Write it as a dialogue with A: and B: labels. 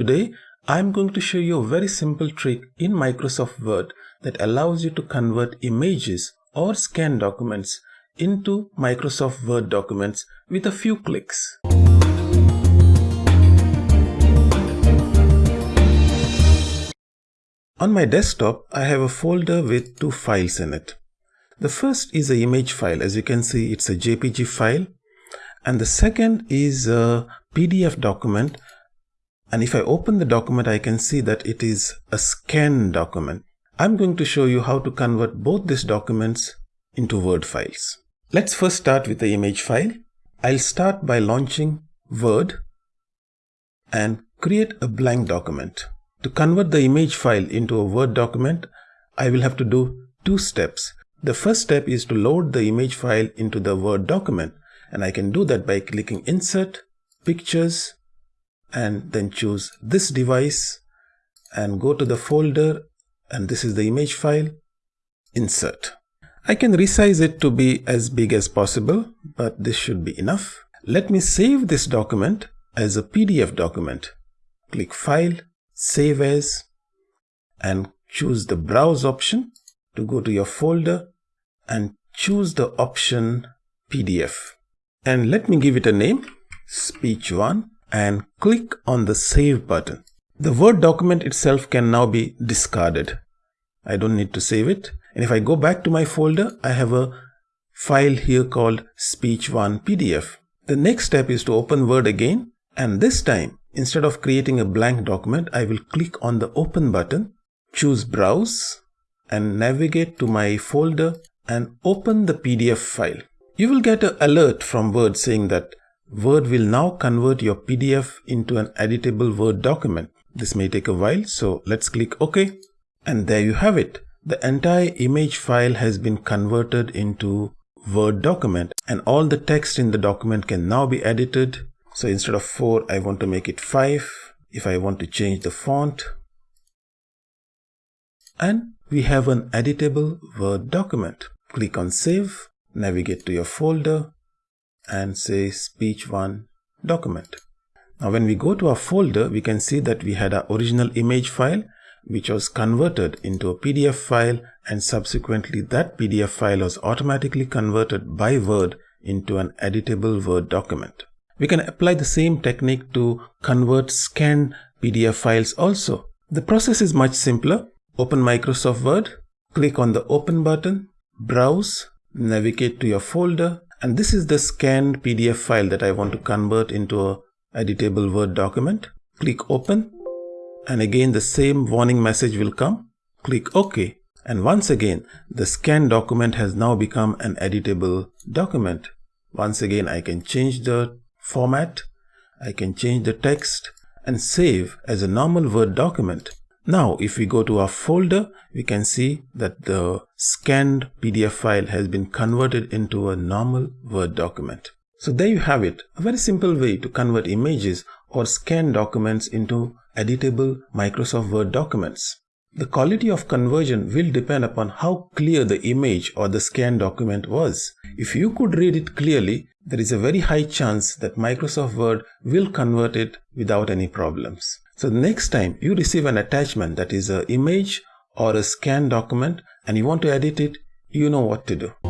A: Today, I'm going to show you a very simple trick in Microsoft Word that allows you to convert images or scan documents into Microsoft Word documents with a few clicks. On my desktop, I have a folder with two files in it. The first is a image file. As you can see, it's a JPG file. And the second is a PDF document and if I open the document I can see that it is a scan document. I'm going to show you how to convert both these documents into Word files. Let's first start with the image file. I'll start by launching Word and create a blank document. To convert the image file into a Word document, I will have to do two steps. The first step is to load the image file into the Word document and I can do that by clicking Insert, Pictures and then choose this device and go to the folder and this is the image file insert. I can resize it to be as big as possible but this should be enough. Let me save this document as a PDF document. Click file save as and choose the browse option to go to your folder and choose the option PDF and let me give it a name speech 1 and click on the save button. The Word document itself can now be discarded. I don't need to save it. And if I go back to my folder, I have a file here called speech1 PDF. The next step is to open Word again. And this time, instead of creating a blank document, I will click on the open button, choose browse and navigate to my folder and open the PDF file. You will get an alert from Word saying that Word will now convert your PDF into an editable Word document. This may take a while, so let's click OK. And there you have it. The entire image file has been converted into Word document and all the text in the document can now be edited. So instead of 4, I want to make it 5. If I want to change the font. And we have an editable Word document. Click on Save, navigate to your folder, and say speech1 document. Now when we go to our folder, we can see that we had our original image file which was converted into a PDF file and subsequently that PDF file was automatically converted by Word into an editable Word document. We can apply the same technique to convert scanned PDF files also. The process is much simpler. Open Microsoft Word, click on the Open button, browse, navigate to your folder and this is the scanned PDF file that I want to convert into a editable Word document. Click open and again the same warning message will come. Click OK and once again the scanned document has now become an editable document. Once again I can change the format, I can change the text and save as a normal Word document. Now, if we go to our folder, we can see that the scanned PDF file has been converted into a normal Word document. So there you have it, a very simple way to convert images or scan documents into editable Microsoft Word documents. The quality of conversion will depend upon how clear the image or the scanned document was. If you could read it clearly, there is a very high chance that Microsoft Word will convert it without any problems. So next time you receive an attachment that is an image or a scan document and you want to edit it, you know what to do.